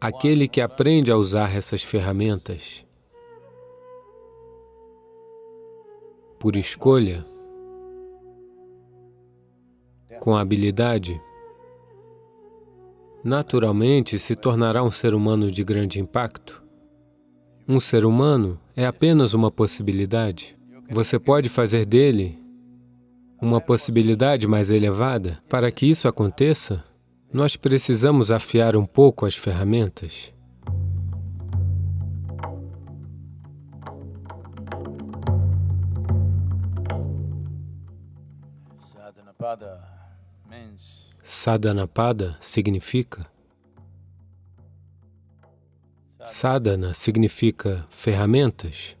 Aquele que aprende a usar essas ferramentas por escolha, com habilidade, naturalmente se tornará um ser humano de grande impacto. Um ser humano é apenas uma possibilidade. Você pode fazer dele uma possibilidade mais elevada. Para que isso aconteça, nós precisamos afiar um pouco as ferramentas. Sadhanapada significa Sadhana significa ferramentas.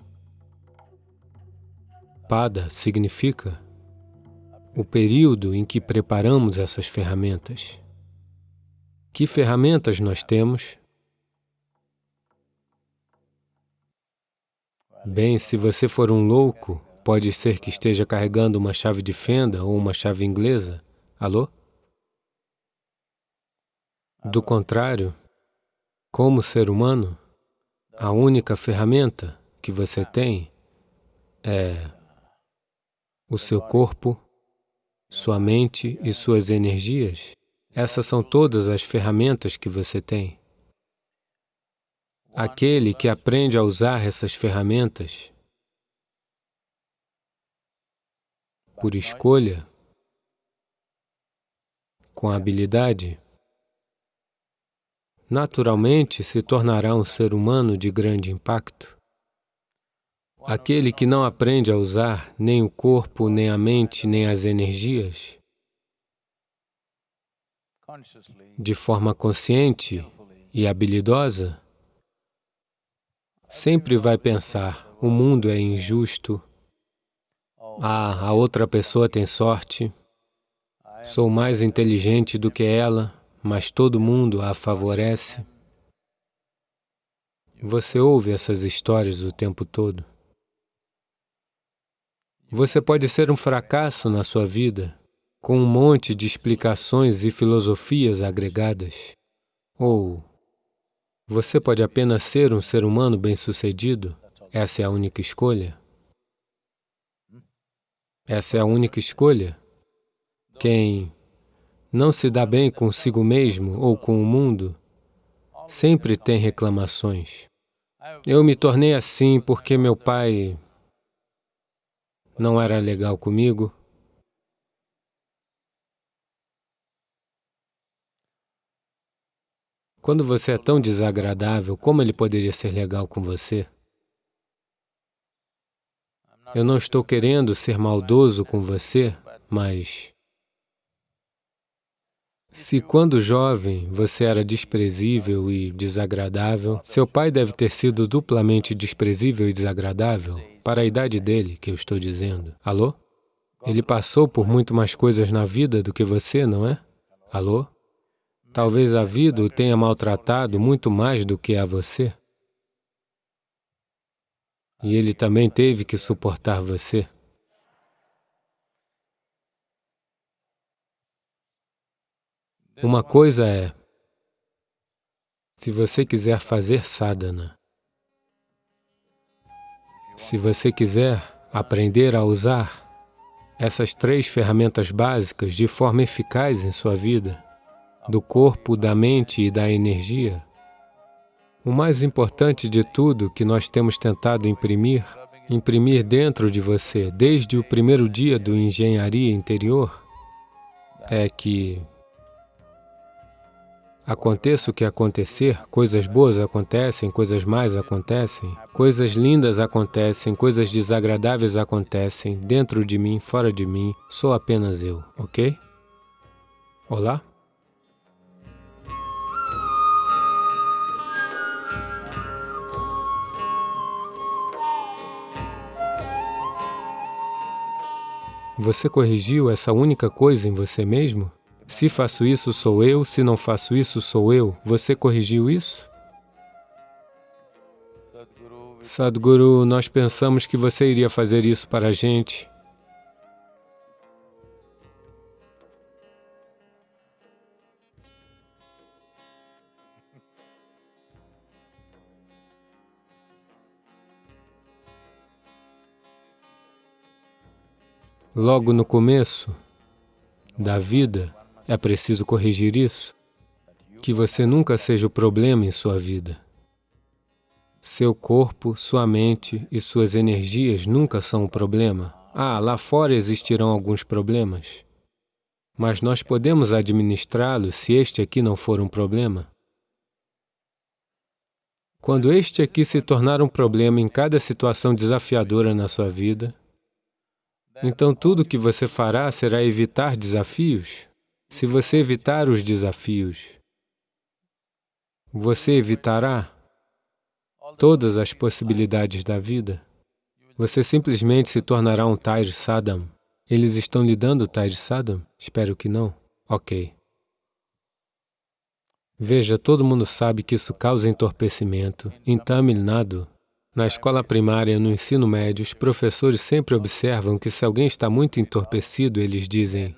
Pada significa o período em que preparamos essas ferramentas. Que ferramentas nós temos? Bem, se você for um louco, pode ser que esteja carregando uma chave de fenda ou uma chave inglesa. Alô? Do contrário, como ser humano, a única ferramenta que você tem é o seu corpo, sua mente e suas energias. Essas são todas as ferramentas que você tem. Aquele que aprende a usar essas ferramentas por escolha, com habilidade, naturalmente se tornará um ser humano de grande impacto. Aquele que não aprende a usar nem o corpo, nem a mente, nem as energias, de forma consciente e habilidosa, sempre vai pensar, o mundo é injusto, ah, a outra pessoa tem sorte, sou mais inteligente do que ela, mas todo mundo a favorece. Você ouve essas histórias o tempo todo. Você pode ser um fracasso na sua vida, com um monte de explicações e filosofias agregadas. Ou você pode apenas ser um ser humano bem-sucedido. Essa é a única escolha. Essa é a única escolha. Quem não se dá bem consigo mesmo ou com o mundo, sempre tem reclamações. Eu me tornei assim porque meu pai não era legal comigo. Quando você é tão desagradável, como ele poderia ser legal com você? Eu não estou querendo ser maldoso com você, mas se quando jovem você era desprezível e desagradável, seu pai deve ter sido duplamente desprezível e desagradável para a idade dele, que eu estou dizendo. Alô? Ele passou por muito mais coisas na vida do que você, não é? Alô? Talvez a vida o tenha maltratado muito mais do que a você. E ele também teve que suportar você. Uma coisa é, se você quiser fazer sadhana, se você quiser aprender a usar essas três ferramentas básicas de forma eficaz em sua vida, do corpo, da mente e da energia, o mais importante de tudo que nós temos tentado imprimir, imprimir dentro de você desde o primeiro dia do engenharia interior, é que Aconteça o que acontecer, coisas boas acontecem, coisas más acontecem, coisas lindas acontecem, coisas desagradáveis acontecem, dentro de mim, fora de mim, sou apenas eu, ok? Olá? Você corrigiu essa única coisa em você mesmo? Se faço isso, sou eu. Se não faço isso, sou eu. Você corrigiu isso? Sadhguru, nós pensamos que você iria fazer isso para a gente. Logo no começo da vida, é preciso corrigir isso, que você nunca seja o problema em sua vida. Seu corpo, sua mente e suas energias nunca são o problema. Ah, lá fora existirão alguns problemas, mas nós podemos administrá-los se este aqui não for um problema. Quando este aqui se tornar um problema em cada situação desafiadora na sua vida, então tudo que você fará será evitar desafios. Se você evitar os desafios, você evitará todas as possibilidades da vida. Você simplesmente se tornará um Tair Sadam. Eles estão lhe dando Tair Sadam? Espero que não. Ok. Veja, todo mundo sabe que isso causa entorpecimento. Em Tamil Nadu, na escola primária, no ensino médio, os professores sempre observam que se alguém está muito entorpecido, eles dizem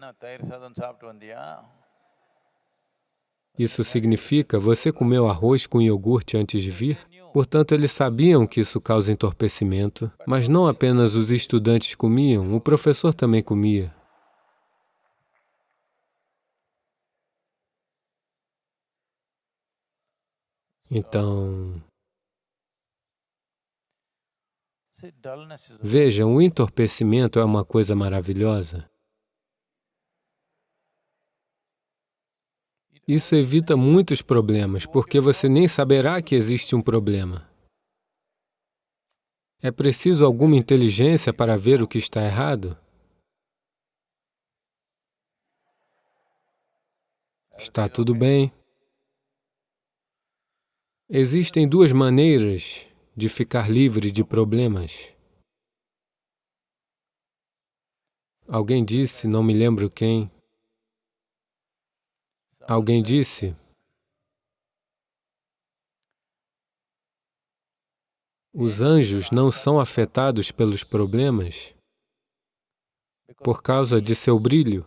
isso significa, você comeu arroz com iogurte antes de vir? Portanto, eles sabiam que isso causa entorpecimento, mas não apenas os estudantes comiam, o professor também comia. Então, vejam, o entorpecimento é uma coisa maravilhosa. Isso evita muitos problemas, porque você nem saberá que existe um problema. É preciso alguma inteligência para ver o que está errado? Está tudo bem. Existem duas maneiras de ficar livre de problemas. Alguém disse, não me lembro quem, Alguém disse, os anjos não são afetados pelos problemas por causa de seu brilho.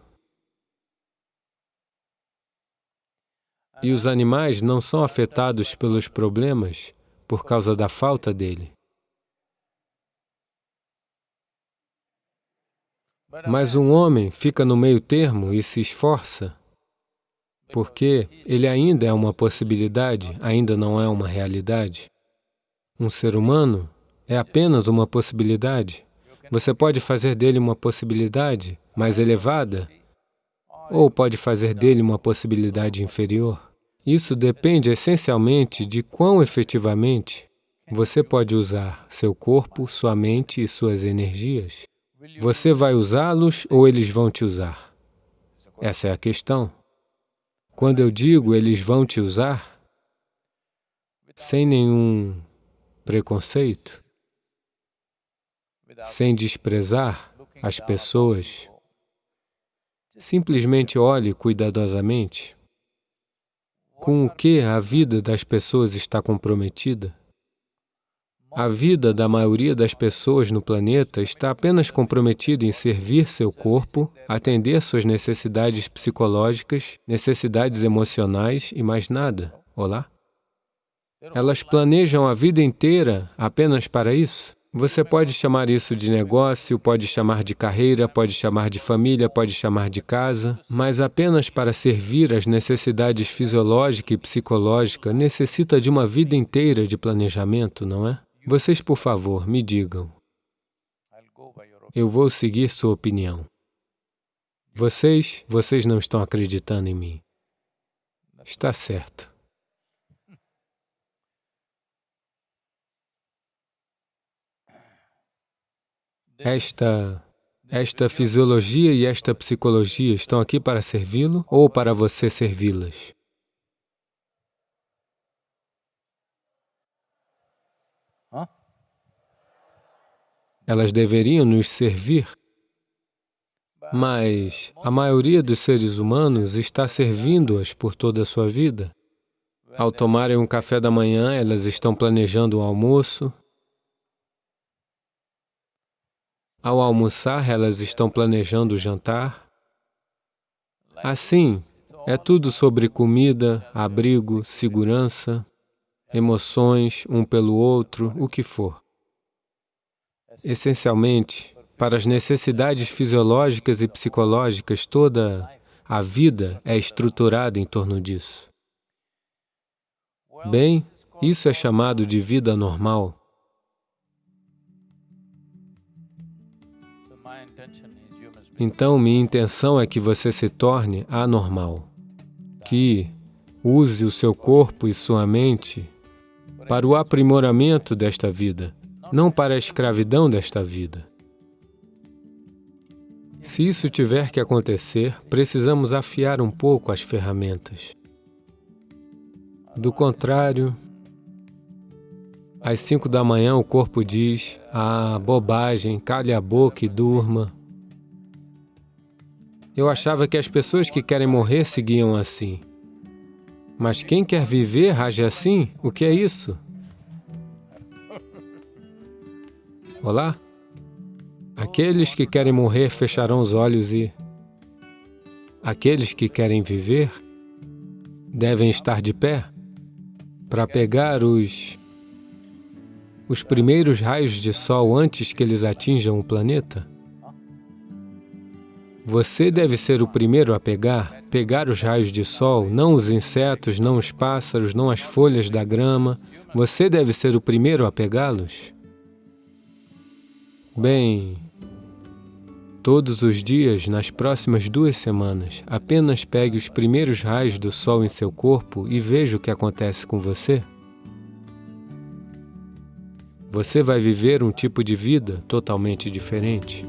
E os animais não são afetados pelos problemas por causa da falta dele. Mas um homem fica no meio termo e se esforça porque ele ainda é uma possibilidade, ainda não é uma realidade. Um ser humano é apenas uma possibilidade. Você pode fazer dele uma possibilidade mais elevada, ou pode fazer dele uma possibilidade inferior. Isso depende essencialmente de quão efetivamente você pode usar seu corpo, sua mente e suas energias. Você vai usá-los ou eles vão te usar? Essa é a questão. Quando eu digo eles vão te usar, sem nenhum preconceito, sem desprezar as pessoas, simplesmente olhe cuidadosamente com o que a vida das pessoas está comprometida. A vida da maioria das pessoas no planeta está apenas comprometida em servir seu corpo, atender suas necessidades psicológicas, necessidades emocionais e mais nada. Olá? Elas planejam a vida inteira apenas para isso? Você pode chamar isso de negócio, pode chamar de carreira, pode chamar de família, pode chamar de casa, mas apenas para servir às necessidades fisiológica e psicológica necessita de uma vida inteira de planejamento, não é? Vocês, por favor, me digam. Eu vou seguir sua opinião. Vocês, vocês não estão acreditando em mim. Está certo. Esta, esta fisiologia e esta psicologia estão aqui para servi-lo ou para você servi-las? Elas deveriam nos servir, mas a maioria dos seres humanos está servindo-as por toda a sua vida. Ao tomarem um café da manhã, elas estão planejando o almoço. Ao almoçar, elas estão planejando o jantar. Assim, é tudo sobre comida, abrigo, segurança, emoções um pelo outro, o que for. Essencialmente, para as necessidades fisiológicas e psicológicas, toda a vida é estruturada em torno disso. Bem, isso é chamado de vida normal. Então, minha intenção é que você se torne anormal, que use o seu corpo e sua mente para o aprimoramento desta vida, não para a escravidão desta vida. Se isso tiver que acontecer, precisamos afiar um pouco as ferramentas. Do contrário, às cinco da manhã o corpo diz, ah, bobagem, calhe a boca e durma. Eu achava que as pessoas que querem morrer seguiam assim. Mas quem quer viver age assim? O que é isso? Olá? Aqueles que querem morrer fecharão os olhos e... Aqueles que querem viver devem estar de pé para pegar os... os primeiros raios de sol antes que eles atinjam o planeta. Você deve ser o primeiro a pegar, pegar os raios de sol, não os insetos, não os pássaros, não as folhas da grama. Você deve ser o primeiro a pegá-los. Bem, todos os dias, nas próximas duas semanas, apenas pegue os primeiros raios do sol em seu corpo e veja o que acontece com você. Você vai viver um tipo de vida totalmente diferente.